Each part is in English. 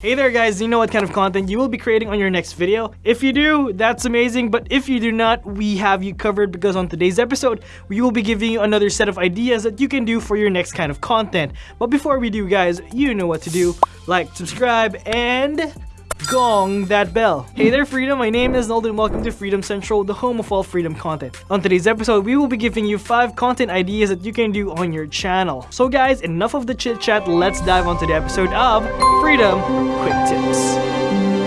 Hey there guys, you know what kind of content you will be creating on your next video? If you do, that's amazing, but if you do not, we have you covered because on today's episode, we will be giving you another set of ideas that you can do for your next kind of content. But before we do guys, you know what to do. Like, subscribe, and gong that bell. Hey there Freedom, my name is Nold and welcome to Freedom Central, the home of all freedom content. On today's episode, we will be giving you 5 content ideas that you can do on your channel. So guys, enough of the chit chat, let's dive onto the episode of Freedom Quick Tips.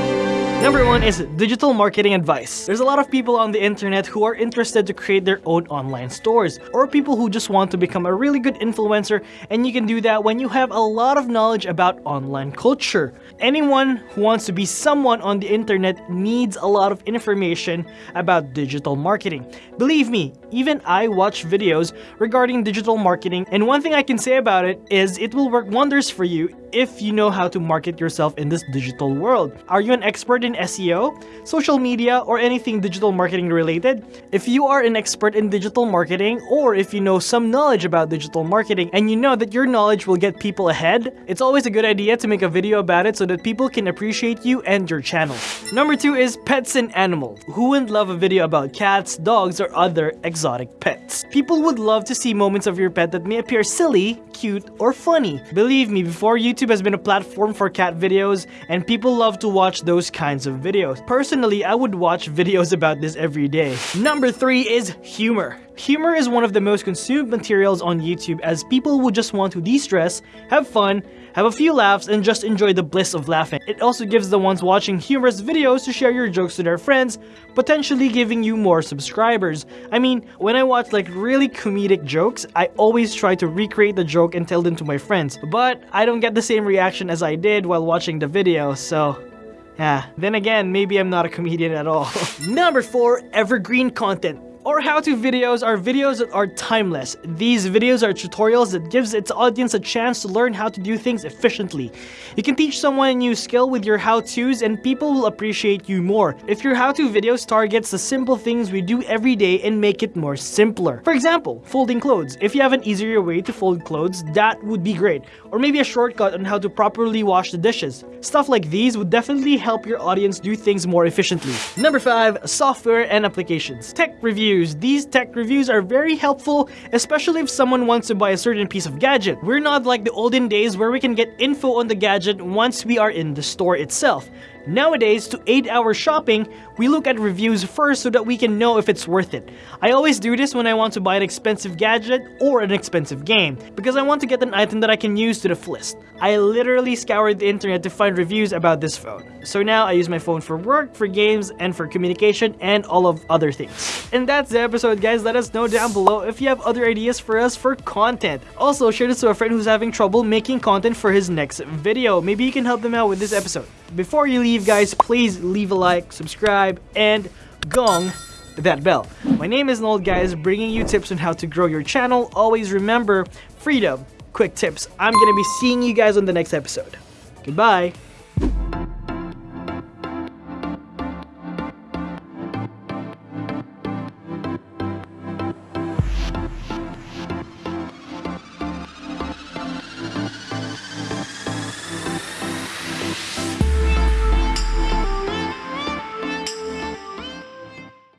Number one is digital marketing advice. There's a lot of people on the internet who are interested to create their own online stores or people who just want to become a really good influencer and you can do that when you have a lot of knowledge about online culture. Anyone who wants to be someone on the internet needs a lot of information about digital marketing. Believe me, even I watch videos regarding digital marketing and one thing I can say about it is it will work wonders for you if you know how to market yourself in this digital world. Are you an expert in SEO, social media, or anything digital marketing related? If you are an expert in digital marketing, or if you know some knowledge about digital marketing and you know that your knowledge will get people ahead, it's always a good idea to make a video about it so that people can appreciate you and your channel. Number two is pets and animals. Who wouldn't love a video about cats, dogs, or other exotic pets? People would love to see moments of your pet that may appear silly, cute, or funny. Believe me, before YouTube YouTube has been a platform for cat videos and people love to watch those kinds of videos. Personally, I would watch videos about this every day. Number 3 is humor. Humor is one of the most consumed materials on YouTube as people would just want to de-stress, have fun, have a few laughs, and just enjoy the bliss of laughing. It also gives the ones watching humorous videos to share your jokes to their friends, potentially giving you more subscribers. I mean, when I watch like really comedic jokes, I always try to recreate the joke and tell them to my friends, but I don't get the same reaction as I did while watching the video, so yeah. Then again, maybe I'm not a comedian at all. Number 4. Evergreen content. Or how-to videos are videos that are timeless. These videos are tutorials that gives its audience a chance to learn how to do things efficiently. You can teach someone a new skill with your how-tos and people will appreciate you more. If your how-to videos targets the simple things we do every day and make it more simpler. For example, folding clothes. If you have an easier way to fold clothes, that would be great. Or maybe a shortcut on how to properly wash the dishes. Stuff like these would definitely help your audience do things more efficiently. Number 5. Software and applications. Tech review reviews. These tech reviews are very helpful, especially if someone wants to buy a certain piece of gadget. We're not like the olden days where we can get info on the gadget once we are in the store itself. Nowadays, to aid our shopping, we look at reviews first so that we can know if it's worth it. I always do this when I want to buy an expensive gadget or an expensive game, because I want to get an item that I can use to the fullest. I literally scoured the internet to find reviews about this phone. So now I use my phone for work, for games, and for communication, and all of other things. And that's the episode guys, let us know down below if you have other ideas for us for content. Also, share this to a friend who's having trouble making content for his next video. Maybe you can help them out with this episode. Before you leave guys, please leave a like, subscribe, and gong that bell. My name is Nold guys, bringing you tips on how to grow your channel. Always remember, freedom, quick tips. I'm gonna be seeing you guys on the next episode. Goodbye.